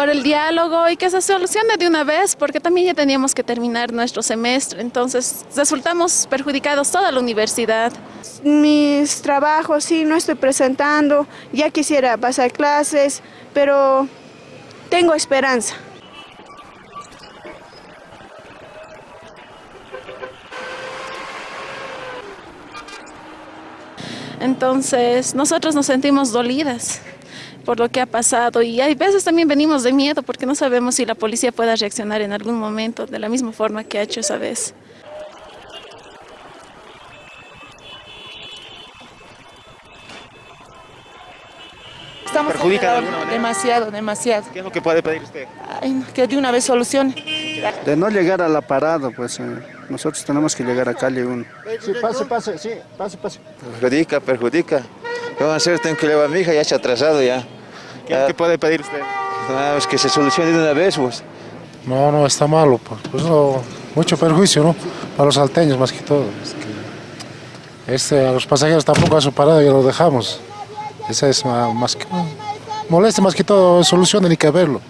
por el diálogo y que se solucione de una vez, porque también ya teníamos que terminar nuestro semestre, entonces resultamos perjudicados toda la universidad. Mis trabajos sí no estoy presentando, ya quisiera pasar clases, pero tengo esperanza. Entonces, nosotros nos sentimos dolidas por lo que ha pasado y hay veces también venimos de miedo porque no sabemos si la policía pueda reaccionar en algún momento de la misma forma que ha hecho esa vez. Estamos ¿Perjudica de alguna manera? demasiado, demasiado. ¿Qué es lo que puede pedir usted? Ay, no, que de una vez solucione. De no llegar a la parada, pues eh, nosotros tenemos que llegar a calle 1. Sí, pase, pase, sí, pase, pase. Perjudica, perjudica. ¿Qué van a hacer? Tengo que llevar a mi hija, ya se ha atrasado ya. ¿Qué puede pedir usted? Ah, es que se solucione de una vez, pues. No, no, está malo, pues, pues no, mucho perjuicio, ¿no? Para los salteños más que todo. Es que, este, a los pasajeros tampoco a su parada ya lo dejamos. Esa es más, más que, moleste más que todo, solución ni que verlo.